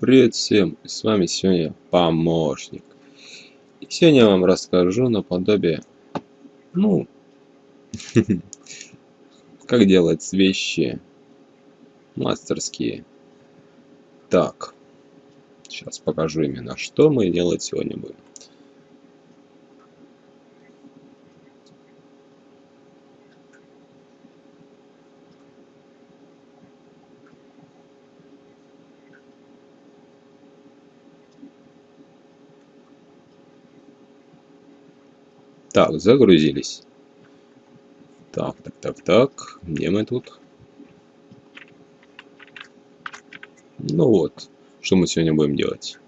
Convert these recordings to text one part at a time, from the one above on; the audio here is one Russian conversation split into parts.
Привет всем! С вами сегодня помощник. И сегодня я вам расскажу наподобие, ну, как делать вещи мастерские. Так, сейчас покажу именно, что мы делать сегодня будем. Так, загрузились. Так, так, так, так. Где мы тут? Ну вот, что мы сегодня будем делать.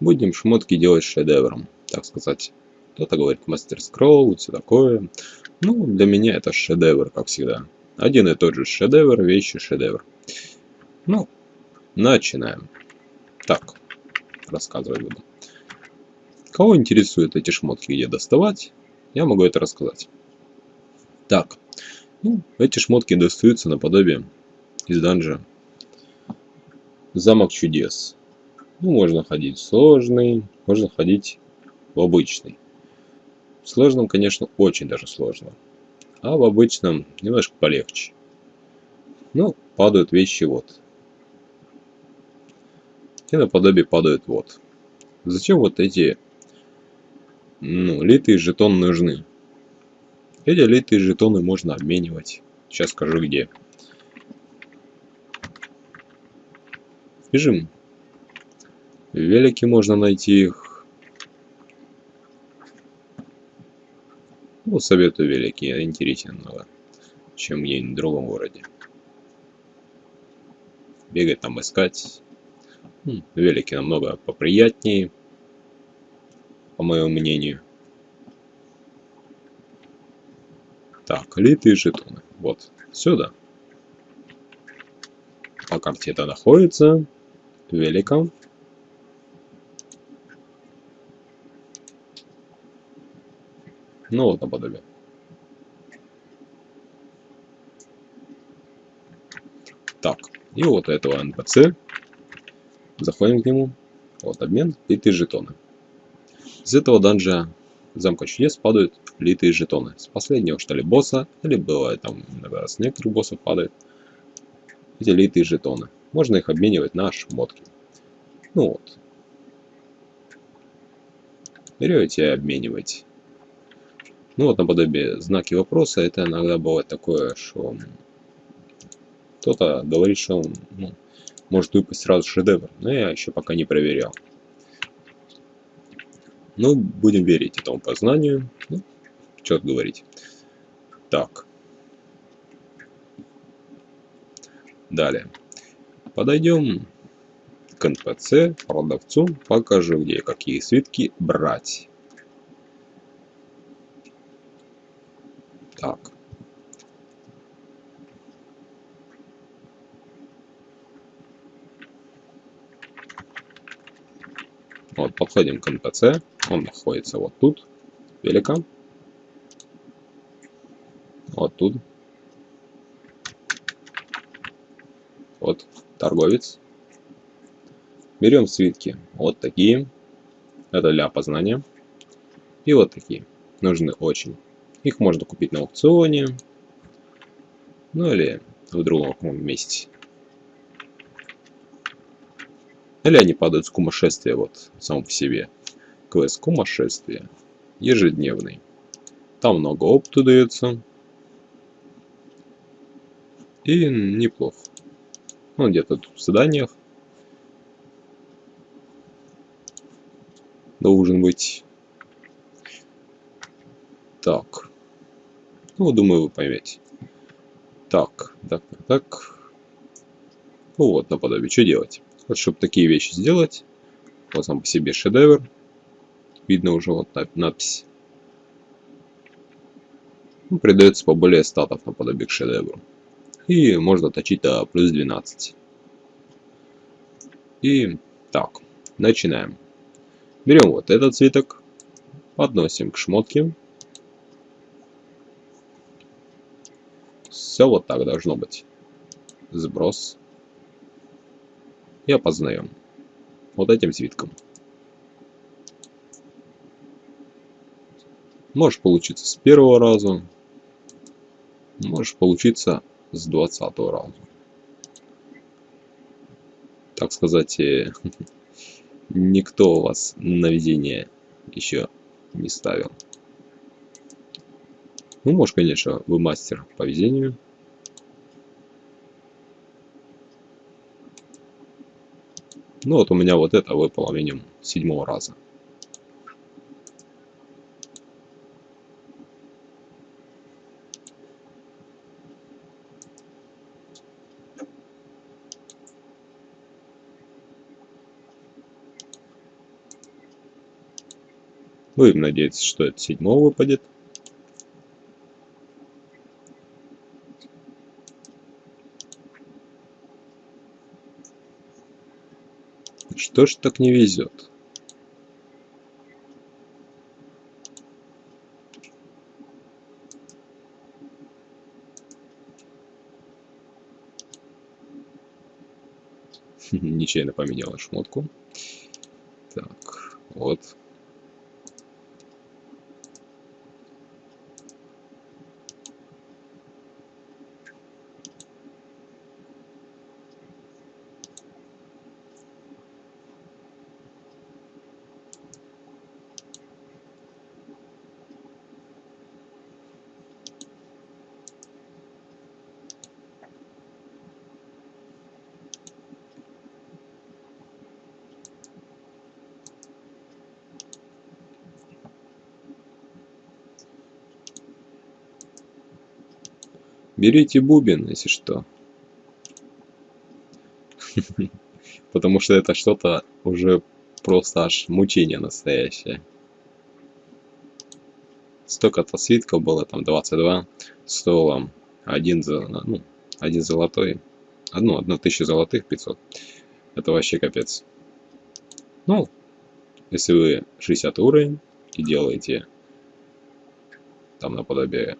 Будем шмотки делать шедевром, так сказать. Кто-то говорит мастер скролл, все такое. Ну, для меня это шедевр, как всегда. Один и тот же шедевр, вещи шедевр. Ну, начинаем. Так, рассказывать буду. Кого интересуют эти шмотки, где доставать, я могу это рассказать. Так, ну, эти шмотки достаются наподобие из данжа Замок чудес. Ну, можно ходить в сложный, можно ходить в обычный. В сложном, конечно, очень даже сложно. А в обычном немножко полегче. Ну, падают вещи вот и наподобие падают вот. Зачем вот эти ну, литые жетоны нужны? Эти литые жетоны можно обменивать. Сейчас скажу где. Бежим. В велике можно найти их. Ну, советую велики, интереснее много, чем где-нибудь в другом городе. Бегать там искать Велики намного поприятнее, по моему мнению. Так, литые жетоны. Вот, сюда. По карте это находится. Великом. Ну вот наподобие. Так, и вот этого NPC Заходим к нему. Вот обмен, литые жетоны. Из этого данжа замка чудес падают литые жетоны. С последнего что ли босса, или бывает там иногда с некоторых боссов падают эти литые жетоны. Можно их обменивать на шмотки. Ну вот. Берете и обмениваете. Ну вот наподобие знаки вопроса, это иногда бывает такое, что кто-то говорит, что он ну, может выпасть сразу шедевр, но я еще пока не проверял. Ну, будем верить этому познанию. Ну, что говорить. Так. Далее. Подойдем к НПЦ, продавцу, покажу, где какие свитки брать. Так. Вот, подходим к НПЦ. Он находится вот тут. Велика. Вот тут. Вот торговец. Берем свитки. Вот такие. Это для опознания. И вот такие. Нужны очень. Их можно купить на аукционе. Ну или в другом месте. Или они падают с кумошествия вот сам по себе. Квест кумошествия. Ежедневный. Там много опыта дается. И неплохо. Ну, где-то тут в заданиях. Должен быть. Так. Ну, думаю, вы поймете. Так, так, так. Ну вот, наподобие, что делать? Вот чтобы такие вещи сделать, вот сам по себе шедевр. Видно уже вот надпись. Ну, придается поболее статов наподобие к шедевру. И можно точить до плюс 12. И так, начинаем. Берем вот этот цветок, подносим к шмотке. Все вот так должно быть. сброс и опознаем вот этим свитком. Может получиться с первого раза, может получиться с двадцатого раза. Так сказать, э, никто вас на везение еще не ставил. Ну, может, конечно, вы мастер по везению. Ну, вот у меня вот это выпало минимум седьмого раза. Будем надеяться, что это седьмого выпадет. Что ж так не везет? Нечаянно поменяла шмотку. Так, вот. Берите бубен, если что. Потому что это что-то уже просто аж мучение настоящее. Столько-то свитков было, там 22, стоило один, ну, один золотой, одну, одну тысячу золотых 500. Это вообще капец. Ну, если вы 60 уровень и делаете там наподобие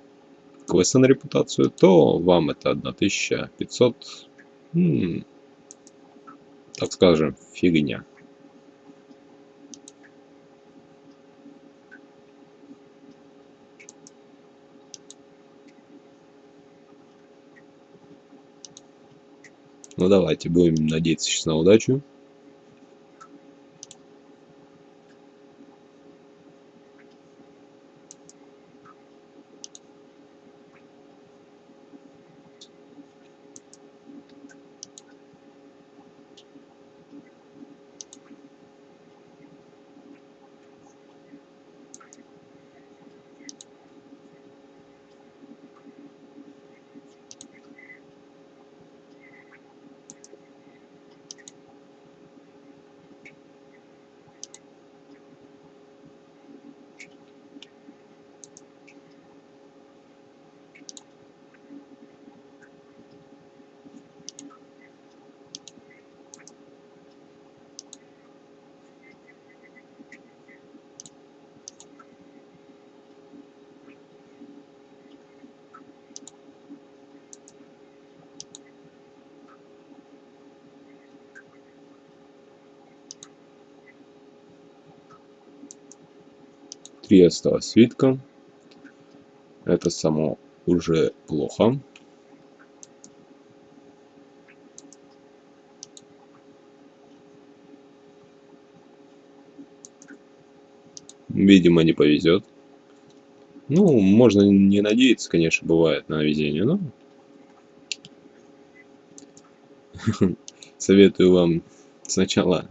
квеста на репутацию, то вам это 1500, м так скажем, фигня. Ну давайте, будем надеяться сейчас на удачу. Три осталось свитка. Это само уже плохо. Видимо, не повезет. Ну, можно не надеяться, конечно, бывает на везение, но... Советую вам сначала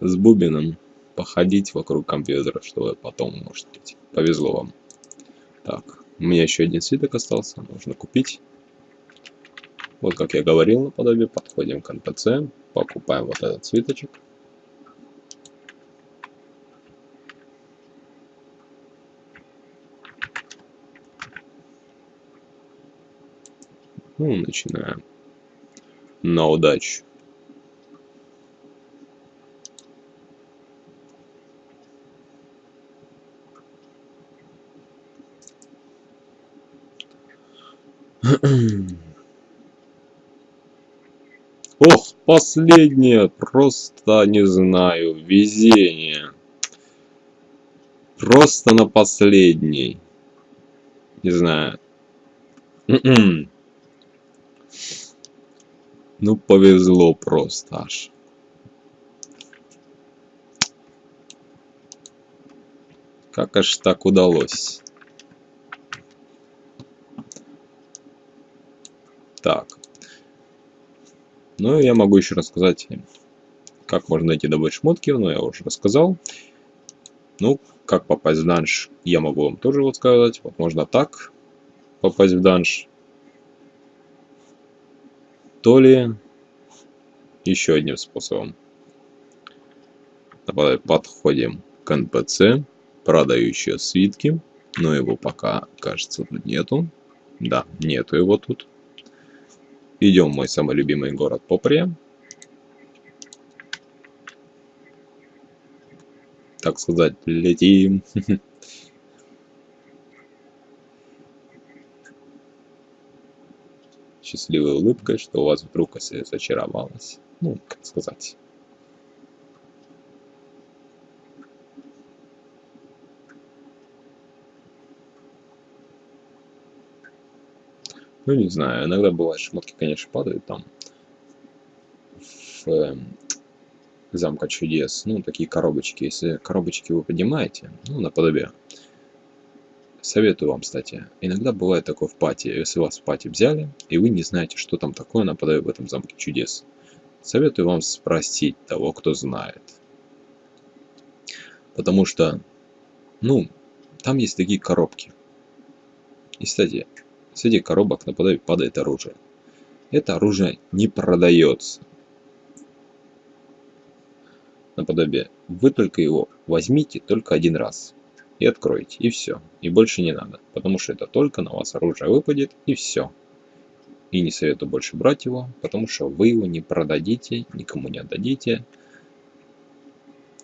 с бубином походить вокруг компьютера, чтобы потом, может быть, повезло вам. Так, у меня еще один свиток остался, нужно купить. Вот как я говорил наподобие, подходим к NPC, покупаем вот этот свиточек. Ну, начинаем. На удачу. Последнее, просто не знаю, везение. Просто на последний. Не знаю. М-м. Ну, повезло просто аж. Как аж так удалось? Так. Ну, я могу еще рассказать, как можно найти добыть шмотки, но я уже рассказал. Ну, как попасть в данж, я могу вам тоже вот сказать. Вот можно так попасть в данж. То ли еще одним способом. Давай подходим к NPC продающие свитки, но его пока, кажется, тут нету. Да, нету его тут. Идем в мой самый любимый город Поприя. Так сказать, летим. Счастливой улыбкой, что у вас вдруг зачаровалась. Ну, как сказать. Ну, не знаю, иногда бывает, шмотки, конечно, падают там в э, замка чудес. Ну, такие коробочки. Если коробочки вы поднимаете, ну, наподобие. Советую вам, кстати. Иногда бывает такое в пати. Если вас в пати взяли, и вы не знаете, что там такое наподобие в этом замке чудес. Советую вам спросить того, кто знает. Потому что, ну, там есть такие коробки. И, кстати, Среди коробок нападает, падает оружие. Это оружие не продается. Наподобие. Вы только его возьмите только один раз. И откроете. И все. И больше не надо. Потому что это только на вас оружие выпадет. И все. И не советую больше брать его. Потому что вы его не продадите. Никому не отдадите.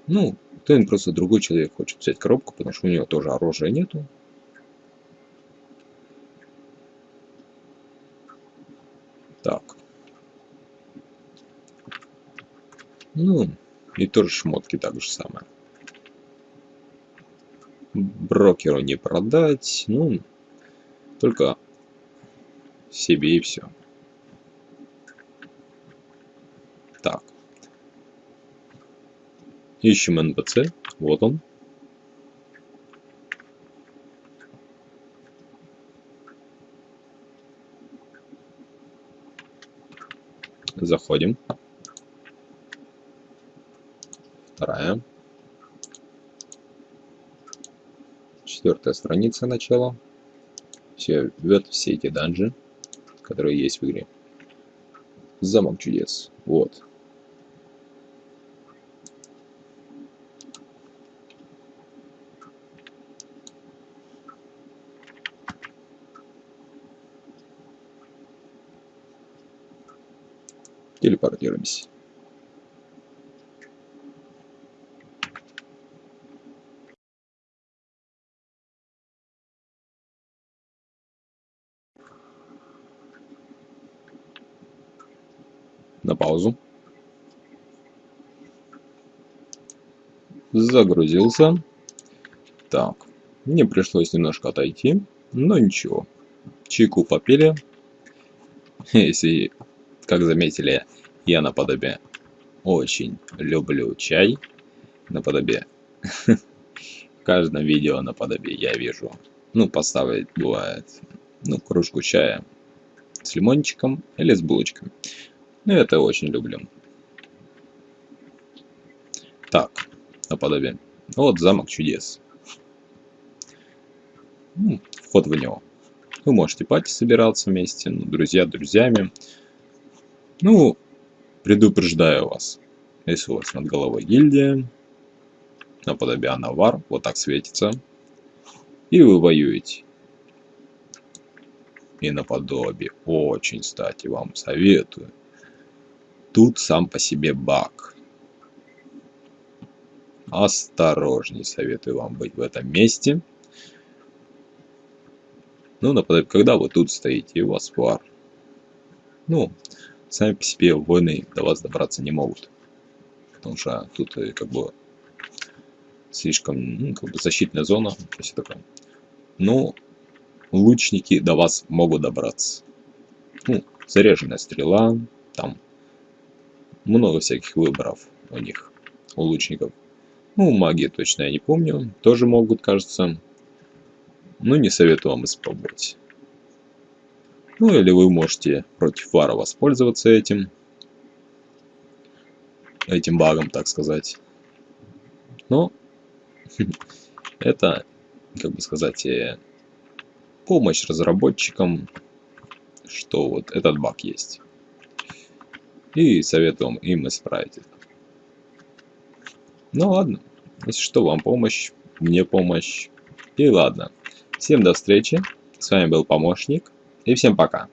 Ну, кто-нибудь просто другой человек хочет взять коробку, потому что у него тоже оружия нету. Так. Ну, и тоже шмотки так же самое. Брокеру не продать, ну, только себе и все. Так. Ищем НПЦ. Вот он. Заходим. Вторая. Четвертая страница начала. Все ведет все эти данжи, которые есть в игре. Замок чудес. Вот. Телепортируемся. На паузу. Загрузился. Так, мне пришлось немножко отойти, но ничего. Чайку попили. Если как заметили, я наподобие очень люблю чай. Наподобие. В каждом видео наподобие я вижу. Ну, поставить бывает. Ну, кружку чая с лимончиком или с булочками. Ну, это очень люблю. Так, наподобие. Вот замок чудес. Вход в него. Вы можете пати собираться вместе, ну, друзья друзьями. Ну, предупреждаю вас, если у вас над головой гильдия, наподобие Анавар, вот так светится, и вы воюете. И наподобие, очень, кстати, вам советую. Тут сам по себе баг. Осторожней советую вам быть в этом месте. Ну, наподобие, когда вы тут стоите, и у вас вар. Ну, сами по себе воины до вас добраться не могут. Потому что тут э, как бы слишком ну, как бы защитная зона. То есть такое. Но лучники до вас могут добраться. Ну, заряженная стрела, там много всяких выборов у них, у лучников. Ну, магии точно я не помню, тоже могут, кажется. Ну, не советую вам испробовать. Ну, или вы можете против вара воспользоваться этим. Этим багом, так сказать. Но это, как бы сказать, э, помощь разработчикам, что вот этот баг есть. И советуем им исправить это. Ну ладно, если что, вам помощь, мне помощь. И ладно. Всем до встречи. С вами был помощник. И всем пока.